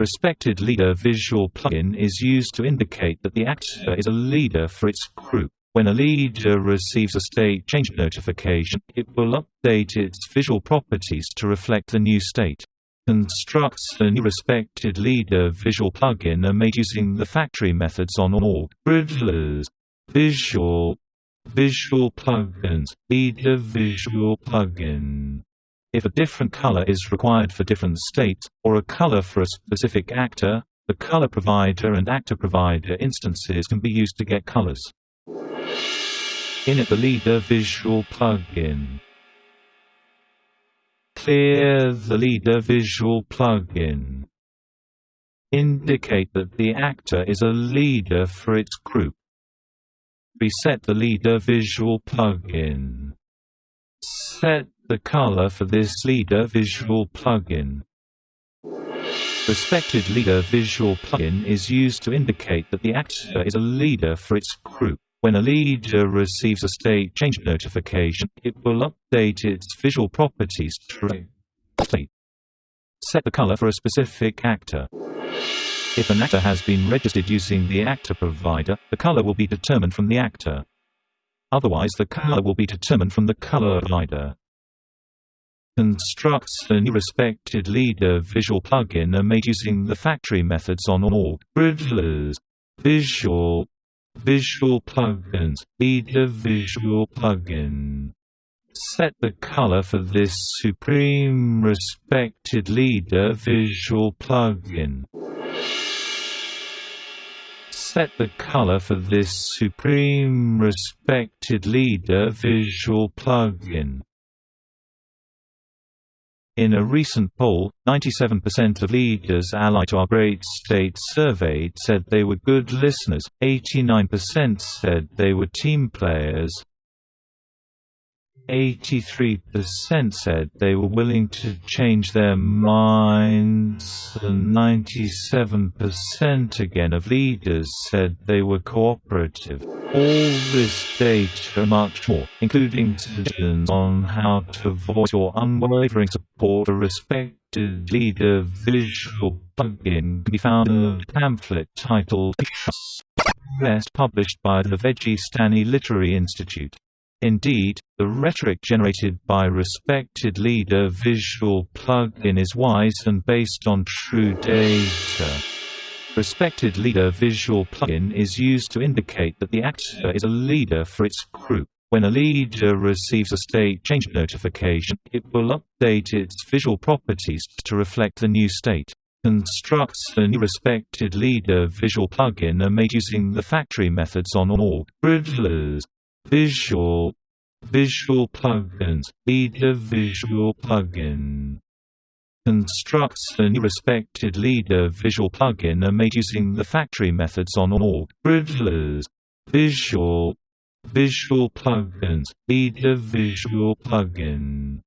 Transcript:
Respected Leader Visual plugin is used to indicate that the actor is a leader for its group. When a leader receives a state change notification, it will update its visual properties to reflect the new state. Constructs a new respected leader visual plugin are made using the factory methods on all Riddlers. Visual Visual plugins Leader visual plugin if a different color is required for different states, or a color for a specific actor, the color provider and actor provider instances can be used to get colors. Init the Leader Visual plugin. Clear the Leader Visual plugin. Indicate that the actor is a leader for its group. Reset the Leader Visual plugin. Set the color for this Leader Visual plugin. Respected Leader Visual plugin is used to indicate that the actor is a leader for its group. When a leader receives a state change notification, it will update its visual properties to set the color for a specific actor. If an actor has been registered using the actor provider, the color will be determined from the actor. Otherwise the color will be determined from the color provider. Constructs a new respected leader visual plugin are made using the factory methods on all Riddlers. Visual Visual plugins Leader Visual plugin Set the color for this Supreme Respected Leader visual plugin. Set the color for this Supreme Respected Leader visual plugin. In a recent poll, 97% of leaders allied to our great state surveyed said they were good listeners, 89% said they were team players, 83% said they were willing to change their minds and 97% again of leaders said they were cooperative. All this data and much more, including suggestions on how to voice your unwavering support for respected leader visual plugin can be found in a pamphlet titled Rest published by the Vegistani Literary Institute. Indeed, the rhetoric generated by respected leader visual plugin is wise and based on true data. Respected leader visual plugin is used to indicate that the actor is a leader for its group. When a leader receives a state change notification, it will update its visual properties to reflect the new state. Constructs a new respected leader visual plugin are made using the factory methods on all Riddlers. Visual Visual plugins Leader Visual plugin. Constructs a new respected Leader Visual plugin are made using the factory methods on all Riddlers. Visual Visual plugins Leader Visual plugin